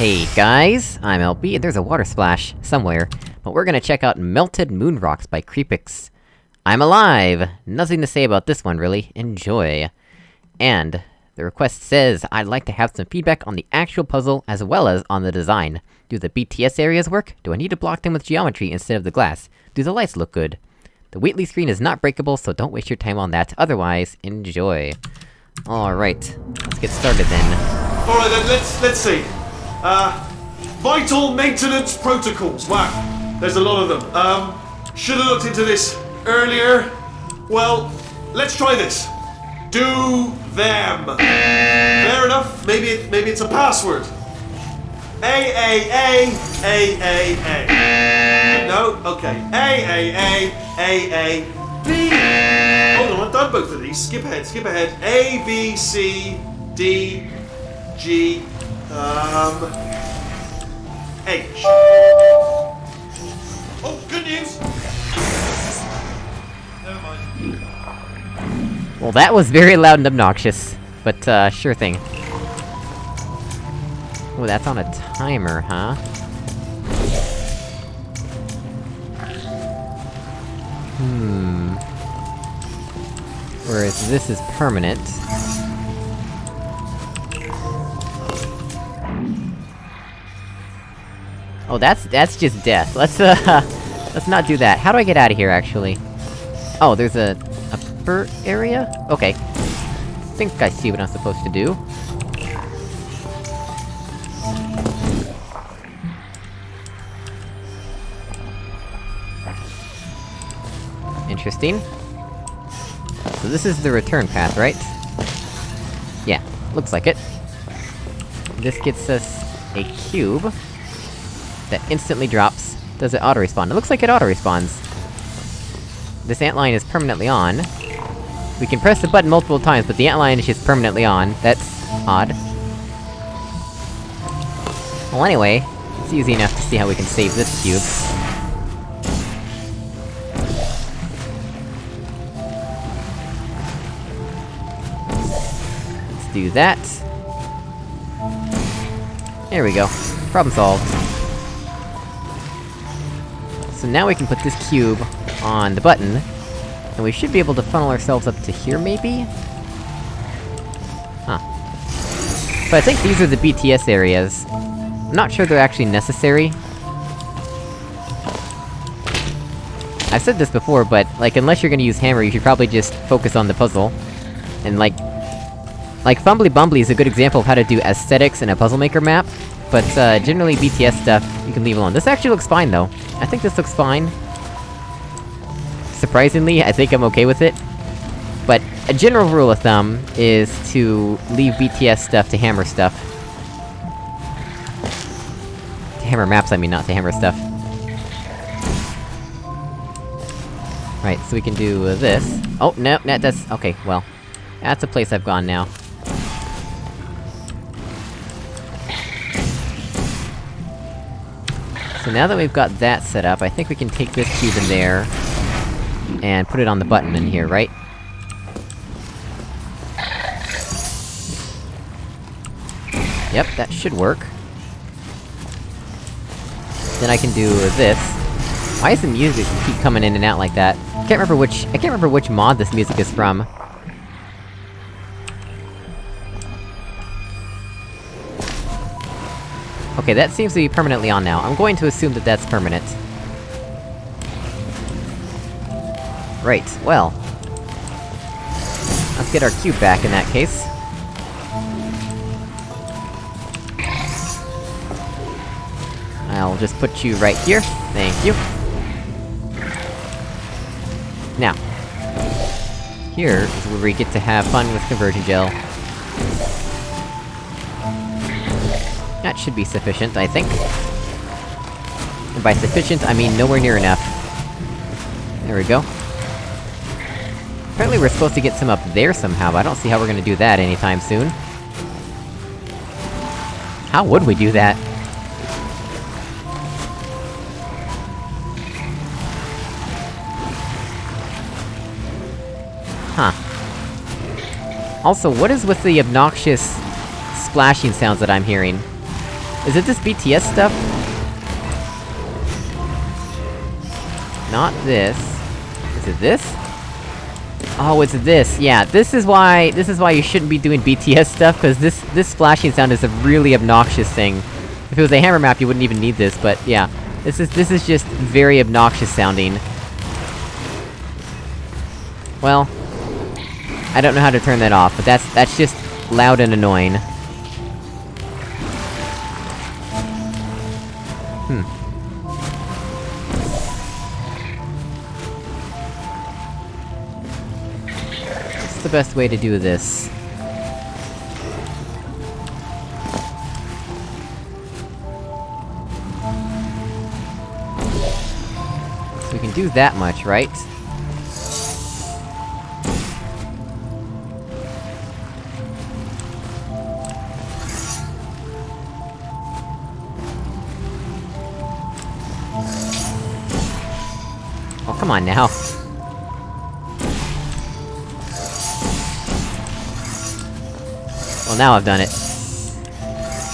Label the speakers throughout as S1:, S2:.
S1: Hey guys, I'm LB, and there's a water splash, somewhere, but we're gonna check out Melted Moon Rocks by Creepix. I'm alive! Nothing to say about this one, really. Enjoy. And, the request says, I'd like to have some feedback on the actual puzzle, as well as on the design. Do the BTS areas work? Do I need to block them with geometry instead of the glass? Do the lights look good? The Wheatley screen is not breakable, so don't waste your time on that, otherwise, enjoy. Alright, let's get started then.
S2: Alright then, let's let's see. Uh vital maintenance protocols. Wow. There's a lot of them. Um should have looked into this earlier. Well, let's try this. Do them. Fair enough. Maybe it, maybe it's a password. A A A A A A. No? Okay. A A A A A B. Hold on, I've done both of these. Skip ahead, skip ahead. A B C D G um H. Oh, good news. Never mind.
S1: Well, that was very loud and obnoxious, but, uh, sure thing. Oh, that's on a timer, huh? Hmm... Whereas this is permanent. Oh, that's- that's just death. Let's, uh... let's not do that. How do I get out of here, actually? Oh, there's a... upper area? Okay. think I see what I'm supposed to do. Interesting. So this is the return path, right? Yeah, looks like it. This gets us a cube... that instantly drops. Does it auto-respawn? It looks like it auto-respawns. This antline is permanently on. We can press the button multiple times, but the antline is just permanently on. That's... odd. Well anyway, it's easy enough to see how we can save this cube. Let's do that. There we go. Problem solved. So now we can put this cube on the button, and we should be able to funnel ourselves up to here, maybe? Huh. But I think these are the BTS areas. I'm not sure they're actually necessary. I've said this before, but, like, unless you're gonna use hammer, you should probably just focus on the puzzle. And, like... Like, Fumbly Bumbly is a good example of how to do aesthetics in a Puzzle Maker map, but, uh, generally BTS stuff, you can leave alone. This actually looks fine, though. I think this looks fine. Surprisingly, I think I'm okay with it. But, a general rule of thumb is to leave BTS stuff to hammer stuff. To hammer maps, I mean, not to hammer stuff. Right, so we can do uh, this. Oh, no, no, that's- okay, well. That's a place I've gone now. Now that we've got that set up, I think we can take this cube in there... and put it on the button in here, right? Yep, that should work. Then I can do this. Why does the music keep coming in and out like that? I can't remember which- I can't remember which mod this music is from. Okay, that seems to be permanently on now. I'm going to assume that that's permanent. Right, well... Let's get our cube back in that case. I'll just put you right here. Thank you. Now. Here is where we get to have fun with conversion gel. That should be sufficient, I think. And by sufficient, I mean nowhere near enough. There we go. Apparently we're supposed to get some up there somehow, but I don't see how we're gonna do that anytime soon. How would we do that? Huh. Also, what is with the obnoxious splashing sounds that I'm hearing? Is it this BTS stuff? Not this. Is it this? Oh, it's this, yeah, this is why- this is why you shouldn't be doing BTS stuff, cause this- this splashing sound is a really obnoxious thing. If it was a hammer map, you wouldn't even need this, but yeah. This is- this is just very obnoxious sounding. Well... I don't know how to turn that off, but that's- that's just loud and annoying. Hmm. What's the best way to do this? We can do that much, right? Come on now. Well, now I've done it.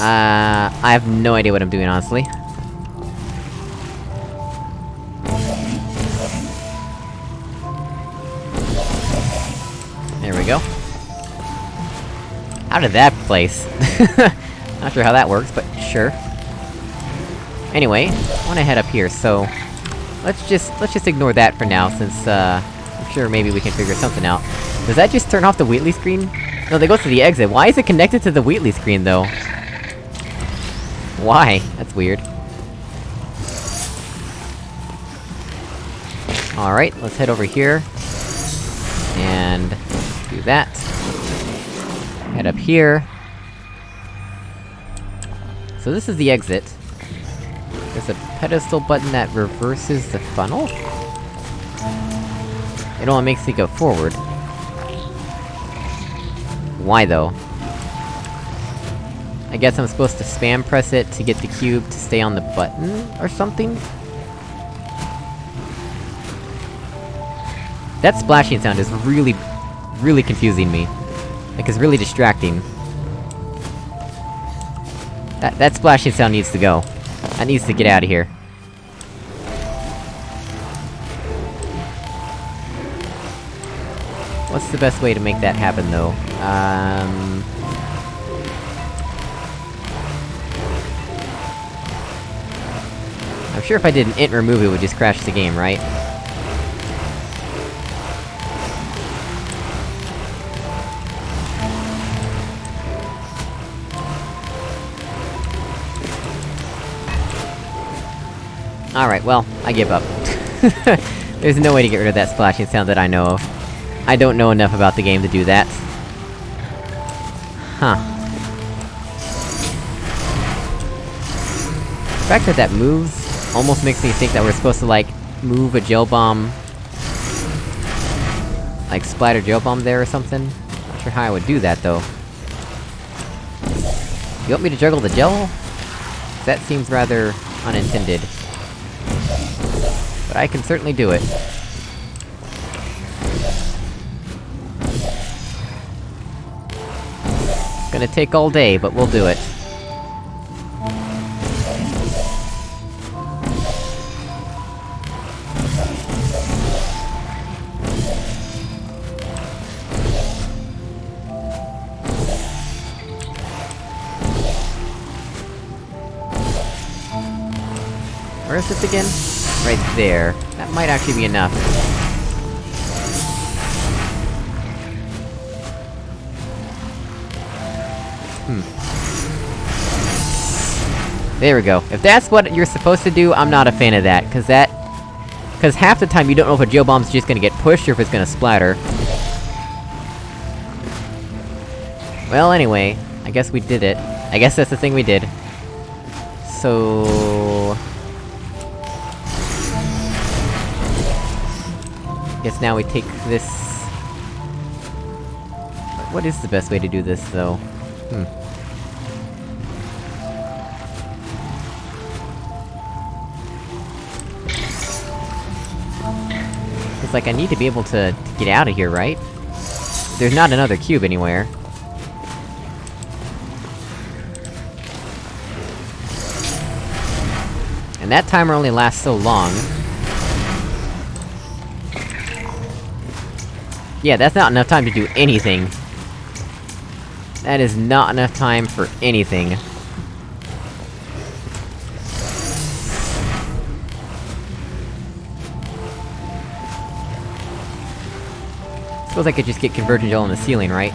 S1: Uh, I have no idea what I'm doing, honestly. There we go. Out of that place? Not sure how that works, but sure. Anyway, I wanna head up here, so... Let's just- let's just ignore that for now, since, uh... I'm sure maybe we can figure something out. Does that just turn off the Wheatley screen? No, they go to the exit. Why is it connected to the Wheatley screen, though? Why? That's weird. Alright, let's head over here. And... do that. Head up here. So this is the exit. There's a pedestal button that reverses the funnel? It only makes me go forward. Why, though? I guess I'm supposed to spam press it to get the cube to stay on the button, or something? That splashing sound is really, really confusing me. Like, it's really distracting. That- that splashing sound needs to go. That needs to get out of here. What's the best way to make that happen, though? Um... I'm sure if I did an ent_remove it would just crash the game, right? Alright, well, I give up. There's no way to get rid of that splashing sound that I know of. I don't know enough about the game to do that. Huh. The fact that that moves almost makes me think that we're supposed to, like, move a gel bomb... Like, splatter gel bomb there or something? Not sure how I would do that, though. You want me to juggle the gel? That seems rather unintended. But I can certainly do it. Gonna take all day, but we'll do it. Where is this again? Right there. That might actually be enough. Hmm. There we go. If that's what you're supposed to do, I'm not a fan of that, cause that... Cause half the time you don't know if a gel bomb's just gonna get pushed or if it's gonna splatter. Well, anyway, I guess we did it. I guess that's the thing we did. So... Guess now we take this... What is the best way to do this, though? Hmm. It's like I need to be able to, to get out of here, right? There's not another cube anywhere. And that timer only lasts so long. Yeah, that's not enough time to do anything. That is not enough time for anything. Suppose I could just get conversion gel on the ceiling, right?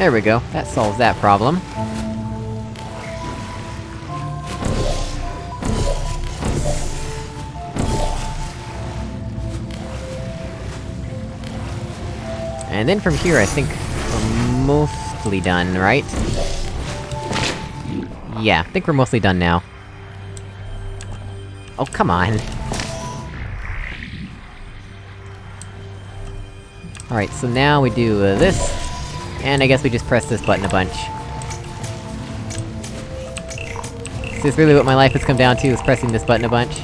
S1: There we go, that solves that problem. And then from here, I think we're mostly done, right? Yeah, I think we're mostly done now. Oh, come on! Alright, so now we do uh, this, and I guess we just press this button a bunch. This is really what my life has come down to, is pressing this button a bunch?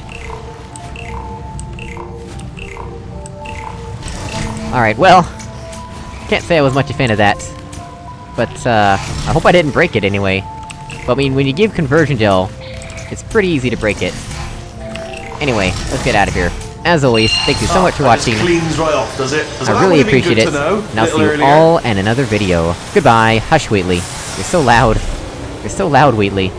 S1: Alright, well... Can't say I was much a fan of that. But, uh... I hope I didn't break it anyway. But I mean, when you give conversion gel, it's pretty easy to break it. Anyway, let's get out of here. As always, thank you so ah, much for watching.
S2: cleans right off, does it? Does
S1: I really appreciate it, and I'll see you
S2: earlier.
S1: all in another video. Goodbye, hush Wheatley. You're so loud. You're so loud, Wheatley.